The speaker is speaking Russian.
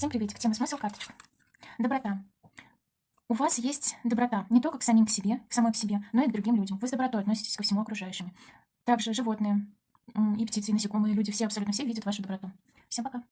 Всем приветик. Тема смысл карточка. Доброта. У вас есть доброта не только к самим к себе, к самой к себе, но и к другим людям. Вы с добротой относитесь ко всему окружающему. Также животные и птицы, и насекомые, и люди, все, абсолютно все видят вашу доброту. Всем пока.